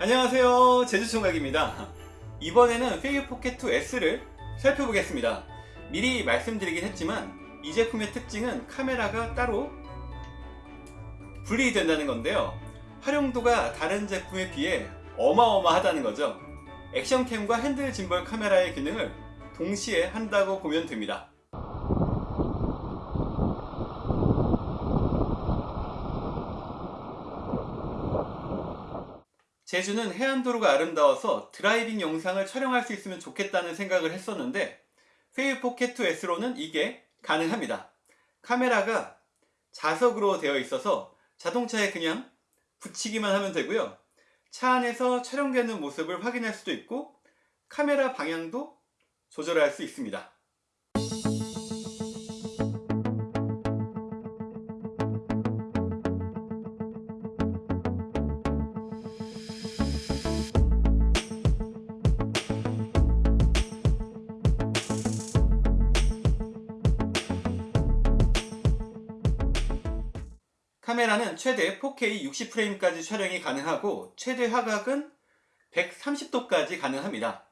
안녕하세요. 제주총각입니다. 이번에는 페이유 포켓2 S를 살펴보겠습니다. 미리 말씀드리긴 했지만 이 제품의 특징은 카메라가 따로 분리된다는 건데요. 활용도가 다른 제품에 비해 어마어마하다는 거죠. 액션캠과 핸들 짐벌 카메라의 기능을 동시에 한다고 보면 됩니다 제주는 해안도로가 아름다워서 드라이빙 영상을 촬영할 수 있으면 좋겠다는 생각을 했었는데 Feiyu Pocket2 S로는 이게 가능합니다. 카메라가 자석으로 되어 있어서 자동차에 그냥 붙이기만 하면 되고요. 차 안에서 촬영되는 모습을 확인할 수도 있고 카메라 방향도 조절할 수 있습니다. 카메라는 최대 4K 60프레임까지 촬영이 가능하고 최대 화각은 130도까지 가능합니다.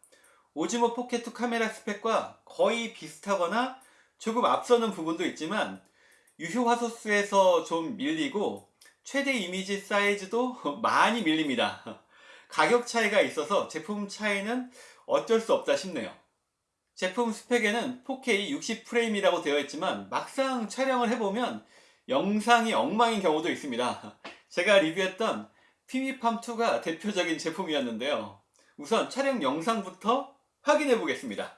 오즈모 포켓2 카메라 스펙과 거의 비슷하거나 조금 앞서는 부분도 있지만 유효 화소수에서 좀 밀리고 최대 이미지 사이즈도 많이 밀립니다. 가격 차이가 있어서 제품 차이는 어쩔 수 없다 싶네요. 제품 스펙에는 4K 60프레임이라고 되어 있지만 막상 촬영을 해보면 영상이 엉망인 경우도 있습니다. 제가 리뷰했던 피미팜2가 대표적인 제품이었는데요. 우선 촬영 영상부터 확인해 보겠습니다.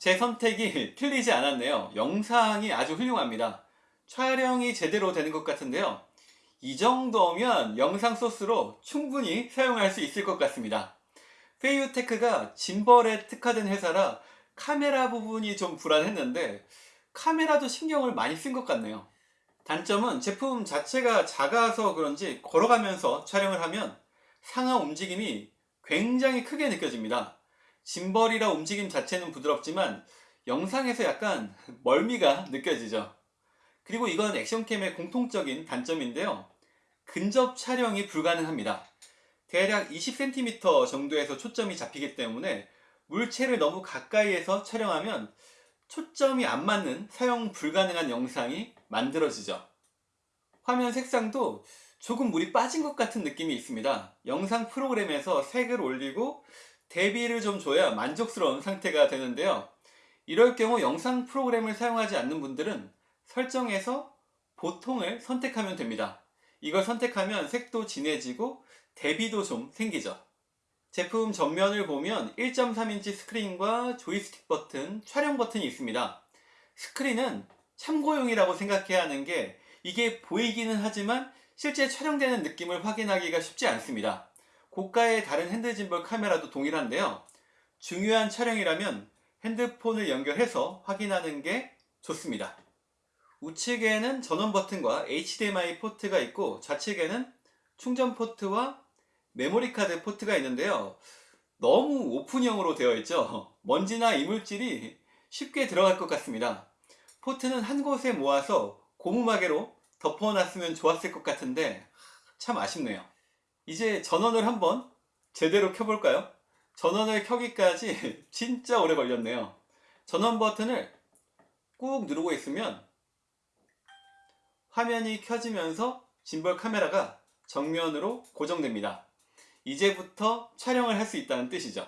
제 선택이 틀리지 않았네요. 영상이 아주 훌륭합니다. 촬영이 제대로 되는 것 같은데요. 이 정도면 영상 소스로 충분히 사용할 수 있을 것 같습니다. 페이유테크가 짐벌에 특화된 회사라 카메라 부분이 좀 불안했는데 카메라도 신경을 많이 쓴 것 같네요. 단점은 제품 자체가 작아서 그런지 걸어가면서 촬영을 하면 상하 움직임이 굉장히 크게 느껴집니다. 짐벌이라 움직임 자체는 부드럽지만 영상에서 약간 멀미가 느껴지죠. 그리고 이건 액션캠의 공통적인 단점인데요. 근접 촬영이 불가능합니다. 대략 20cm 정도에서 초점이 잡히기 때문에 물체를 너무 가까이에서 촬영하면 초점이 안 맞는 사용 불가능한 영상이 만들어지죠. 화면 색상도 조금 물이 빠진 것 같은 느낌이 있습니다. 영상 프로그램에서 색을 올리고 대비를 좀 줘야 만족스러운 상태가 되는데요. 이럴 경우 영상 프로그램을 사용하지 않는 분들은 설정에서 보통을 선택하면 됩니다. 이걸 선택하면 색도 진해지고 대비도 좀 생기죠. 제품 전면을 보면 1.3인치 스크린과 조이스틱 버튼, 촬영 버튼이 있습니다. 스크린은 참고용이라고 생각해야 하는 게 이게 보이기는 하지만 실제 촬영되는 느낌을 확인하기가 쉽지 않습니다. 고가의 다른 핸드 짐벌 카메라도 동일한데요. 중요한 촬영이라면 핸드폰을 연결해서 확인하는 게 좋습니다. 우측에는 전원 버튼과 HDMI 포트가 있고 좌측에는 충전 포트와 메모리 카드 포트가 있는데요. 너무 오픈형으로 되어 있죠. 먼지나 이물질이 쉽게 들어갈 것 같습니다. 포트는 한 곳에 모아서 고무마개로 덮어놨으면 좋았을 것 같은데 참 아쉽네요. 이제 전원을 한번 제대로 켜볼까요? 전원을 켜기까지 진짜 오래 걸렸네요. 전원 버튼을 꾹 누르고 있으면 화면이 켜지면서 짐벌 카메라가 정면으로 고정됩니다. 이제부터 촬영을 할 수 있다는 뜻이죠.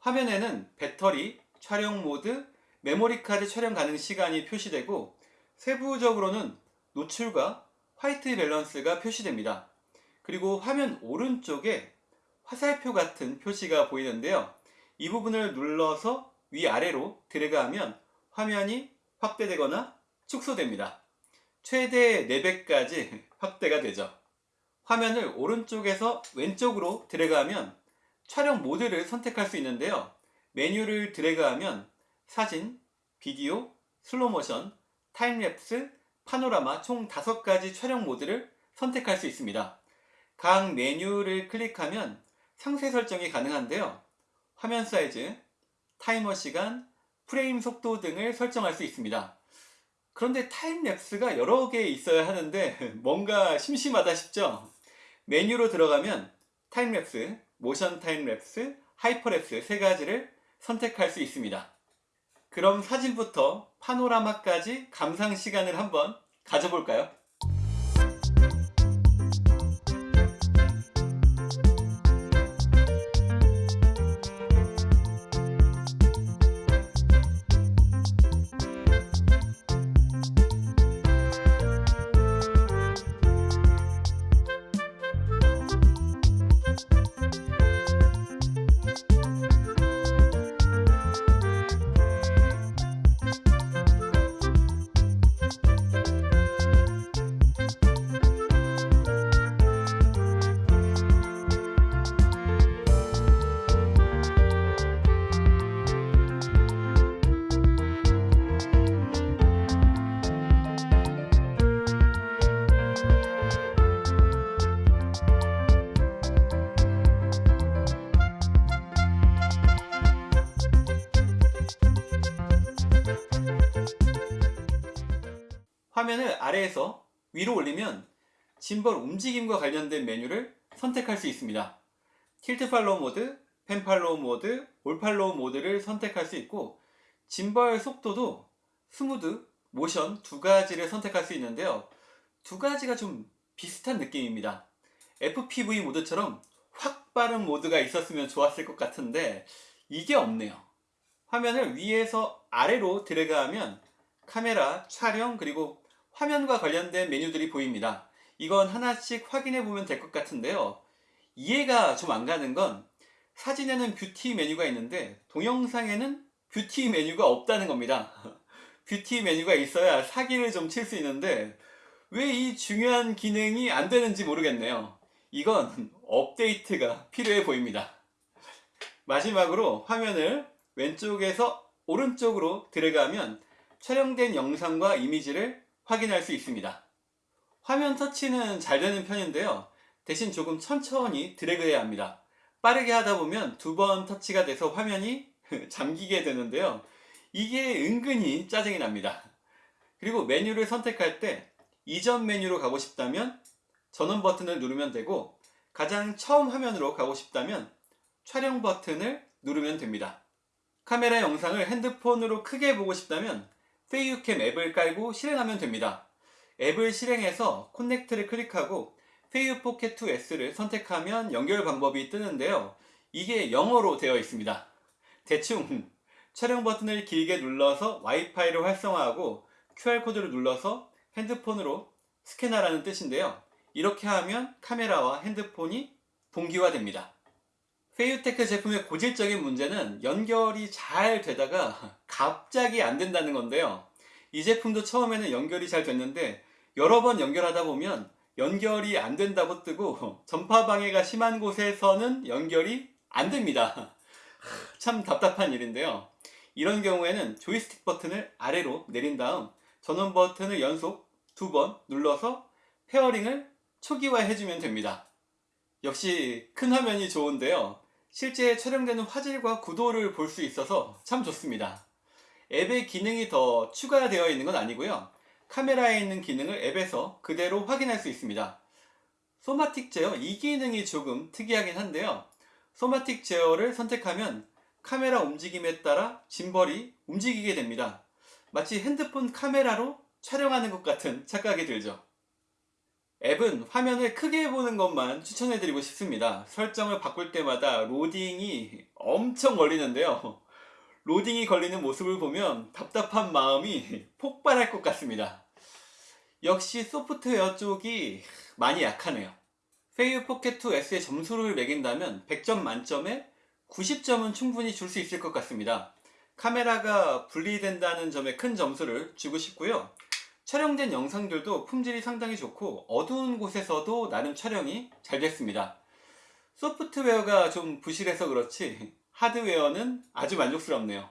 화면에는 배터리, 촬영 모드, 메모리 카드 촬영 가능 시간이 표시되고 세부적으로는 노출과 화이트 밸런스가 표시됩니다. 그리고 화면 오른쪽에 화살표 같은 표시가 보이는데요. 이 부분을 눌러서 위아래로 드래그하면 화면이 확대되거나 축소됩니다. 최대 4배까지 확대가 되죠. 화면을 오른쪽에서 왼쪽으로 드래그하면 촬영 모드를 선택할 수 있는데요. 메뉴를 드래그하면 사진, 비디오, 슬로모션, 타임랩스, 파노라마 총 5가지 촬영 모드를 선택할 수 있습니다. 각 메뉴를 클릭하면 상세 설정이 가능한데요. 화면 사이즈, 타이머 시간, 프레임 속도 등을 설정할 수 있습니다. 그런데 타임랩스가 여러 개 있어야 하는데 뭔가 심심하다 싶죠? 메뉴로 들어가면 타임랩스, 모션 타임랩스, 하이퍼랩스 세 가지를 선택할 수 있습니다. 그럼 사진부터 파노라마까지 감상 시간을 한번 가져볼까요? 화면을 아래에서 위로 올리면 짐벌 움직임과 관련된 메뉴를 선택할 수 있습니다. tilt follow 모드, pan follow 모드, all follow 모드를 선택할 수 있고 짐벌 속도도 smooth, motion 두 가지를 선택할 수 있는데요. 두 가지가 좀 비슷한 느낌입니다. FPV 모드처럼 확 빠른 모드가 있었으면 좋았을 것 같은데 이게 없네요. 화면을 위에서 아래로 드래그하면 카메라, 촬영, 그리고 화면과 관련된 메뉴들이 보입니다. 이건 하나씩 확인해 보면 될 것 같은데요. 이해가 좀 안 가는 건 사진에는 뷰티 메뉴가 있는데 동영상에는 뷰티 메뉴가 없다는 겁니다. 뷰티 메뉴가 있어야 사기를 좀 칠 수 있는데 왜 이 중요한 기능이 안 되는지 모르겠네요. 이건 업데이트가 필요해 보입니다. 마지막으로 화면을 왼쪽에서 오른쪽으로 드래그하면 촬영된 영상과 이미지를 확인할 수 있습니다. 화면 터치는 잘 되는 편인데요. 대신 조금 천천히 드래그해야 합니다. 빠르게 하다 보면 두 번 터치가 돼서 화면이 잠기게 되는데요. 이게 은근히 짜증이 납니다. 그리고 메뉴를 선택할 때 이전 메뉴로 가고 싶다면 전원 버튼을 누르면 되고 가장 처음 화면으로 가고 싶다면 촬영 버튼을 누르면 됩니다. 카메라 영상을 핸드폰으로 크게 보고 싶다면 FeiyuCam 앱을 깔고 실행하면 됩니다. 앱을 실행해서 connect를 클릭하고 Feiyu Pocket 2S를 선택하면 연결 방법이 뜨는데요. 이게 영어로 되어 있습니다. 대충 촬영 버튼을 길게 눌러서 와이파이를 활성화하고 QR코드를 눌러서 핸드폰으로 스캔하라는 뜻인데요. 이렇게 하면 카메라와 핸드폰이 동기화됩니다. FeiyuTech 제품의 고질적인 문제는 연결이 잘 되다가 갑자기 안 된다는 건데요. 이 제품도 처음에는 연결이 잘 됐는데 여러 번 연결하다 보면 연결이 안 된다고 뜨고 전파 방해가 심한 곳에서는 연결이 안 됩니다. 참 답답한 일인데요. 이런 경우에는 조이스틱 버튼을 아래로 내린 다음 전원 버튼을 연속 두 번 눌러서 pairing을 초기화해 주면 됩니다. 역시 큰 화면이 좋은데요. 실제 촬영되는 화질과 구도를 볼 수 있어서 참 좋습니다. 앱의 기능이 더 추가되어 있는 건 아니고요. 카메라에 있는 기능을 앱에서 그대로 확인할 수 있습니다. somatic 제어 이 기능이 조금 특이하긴 한데요. somatic 제어를 선택하면 카메라 움직임에 따라 gimbal이 움직이게 됩니다. 마치 핸드폰 카메라로 촬영하는 것 같은 착각이 들죠. 앱은 화면을 크게 보는 것만 추천해드리고 싶습니다. 설정을 바꿀 때마다 로딩이 엄청 걸리는데요. 로딩이 걸리는 모습을 보면 답답한 마음이 폭발할 것 같습니다. 역시 소프트웨어 쪽이 많이 약하네요. Feiyu Pocket 2S의 점수를 매긴다면 100점 만점에 90점은 충분히 줄 수 있을 것 같습니다. 카메라가 분리된다는 점에 큰 점수를 주고 싶고요. 촬영된 영상들도 품질이 상당히 좋고 어두운 곳에서도 나름 촬영이 잘 됐습니다. 소프트웨어가 좀 부실해서 그렇지 하드웨어는 아주 만족스럽네요.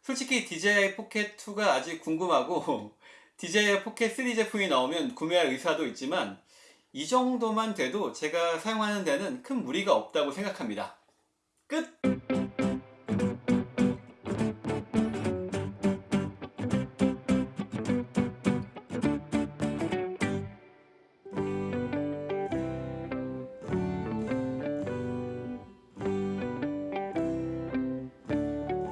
솔직히 DJI Pocket 2가 아직 궁금하고 DJI Pocket 3 제품이 나오면 구매할 의사도 있지만 이 정도만 돼도 제가 사용하는 데는 큰 무리가 없다고 생각합니다. 끝!